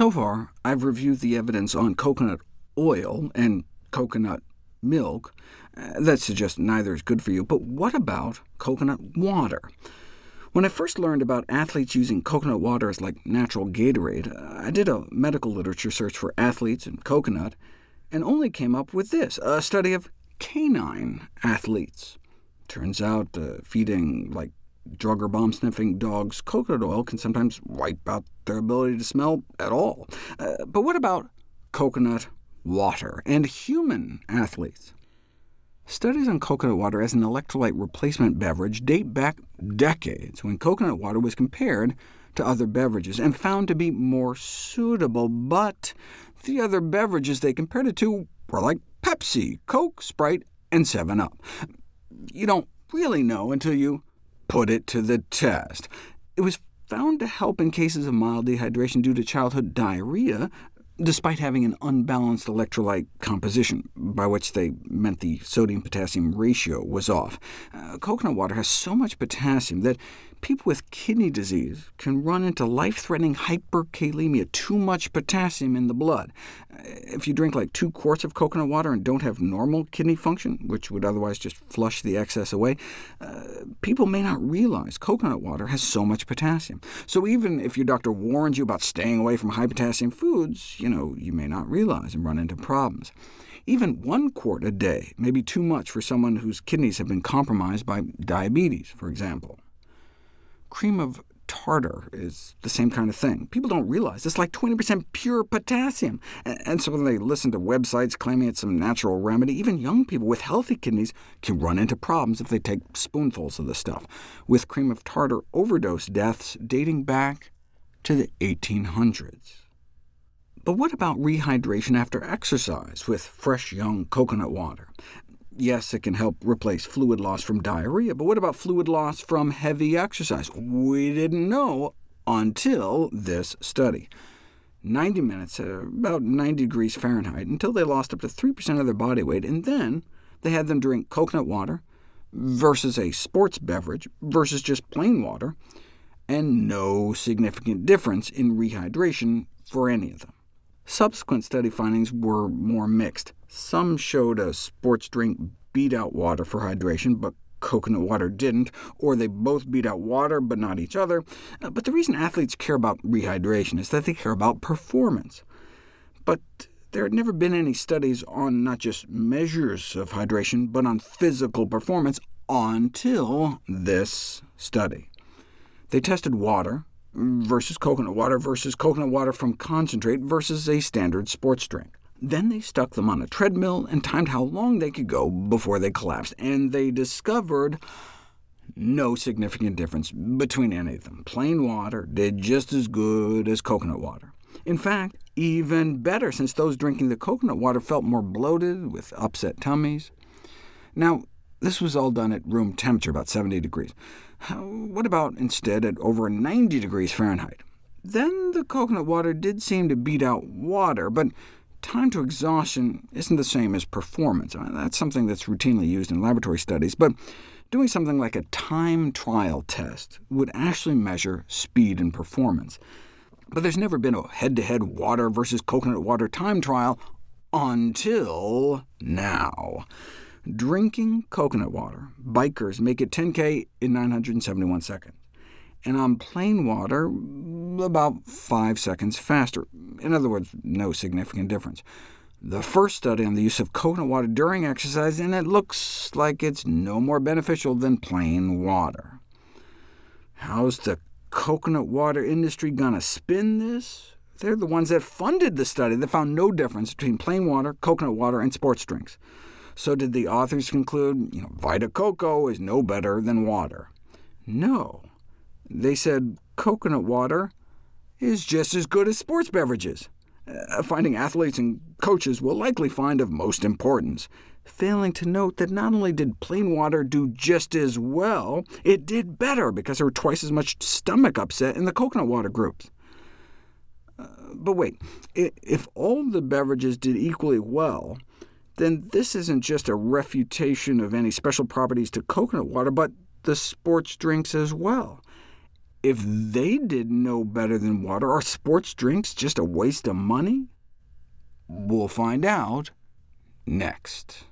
So far, I've reviewed the evidence on coconut oil and coconut milk uh, that suggests neither is good for you, but what about coconut water? When I first learned about athletes using coconut water as like natural Gatorade, I did a medical literature search for athletes and coconut, and only came up with this, a study of canine athletes. Turns out uh, feeding like drug or bomb-sniffing dogs coconut oil can sometimes wipe out their ability to smell at all. Uh, but what about coconut water and human athletes? Studies on coconut water as an electrolyte replacement beverage date back decades, when coconut water was compared to other beverages and found to be more suitable, but the other beverages they compared it to were like Pepsi, Coke, Sprite, and 7-Up. You don't really know until you put it to the test. It was found to help in cases of mild dehydration due to childhood diarrhea, despite having an unbalanced electrolyte composition, by which they meant the sodium-potassium ratio was off. Uh, coconut water has so much potassium that people with kidney disease can run into life-threatening hyperkalemia, too much potassium in the blood. If you drink like two quarts of coconut water and don't have normal kidney function, which would otherwise just flush the excess away, uh, people may not realize coconut water has so much potassium. So even if your doctor warns you about staying away from high-potassium foods, you know, you may not realize and run into problems. Even one quart a day may be too much for someone whose kidneys have been compromised by diabetes, for example. Cream of tartar is the same kind of thing. People don't realize it's like 20% pure potassium, and so when they listen to websites claiming it's some natural remedy, even young people with healthy kidneys can run into problems if they take spoonfuls of the stuff, with cream of tartar overdose deaths dating back to the 1800s. But what about rehydration after exercise with fresh young coconut water? Yes, it can help replace fluid loss from diarrhea, but what about fluid loss from heavy exercise? We didn't know until this study. 90 minutes at about 90 degrees Fahrenheit, until they lost up to 3% of their body weight, and then they had them drink coconut water versus a sports beverage versus just plain water, and no significant difference in rehydration for any of them. Subsequent study findings were more mixed. Some showed a sports drink beat out water for hydration, but coconut water didn't, or they both beat out water but not each other. Uh, but the reason athletes care about rehydration is that they care about performance. But there had never been any studies on not just measures of hydration, but on physical performance until this study. They tested water, versus coconut water versus coconut water from concentrate versus a standard sports drink. Then they stuck them on a treadmill and timed how long they could go before they collapsed, and they discovered no significant difference between any of them. Plain water did just as good as coconut water. In fact, even better, since those drinking the coconut water felt more bloated with upset tummies. Now, this was all done at room temperature, about 70 degrees. What about instead at over 90 degrees Fahrenheit? Then the coconut water did seem to beat out water, but time to exhaustion isn't the same as performance. Uh, that's something that's routinely used in laboratory studies, but doing something like a time trial test would actually measure speed and performance. But there's never been a head-to-head -head water versus coconut water time trial until now. Drinking coconut water, bikers make it 10k in 971 seconds, and on plain water, about 5 seconds faster. In other words, no significant difference. The first study on the use of coconut water during exercise, and it looks like it's no more beneficial than plain water. How's the coconut water industry going to spin this? They're the ones that funded the study that found no difference between plain water, coconut water, and sports drinks. So did the authors conclude, you know, Vita Coco is no better than water? No. They said coconut water is just as good as sports beverages, uh, finding athletes and coaches will likely find of most importance, failing to note that not only did plain water do just as well, it did better because there were twice as much stomach upset in the coconut water groups. Uh, but wait, if all the beverages did equally well, then this isn't just a refutation of any special properties to coconut water, but the sports drinks as well. if they did no better than water, are sports drinks just a waste of money? We'll find out next.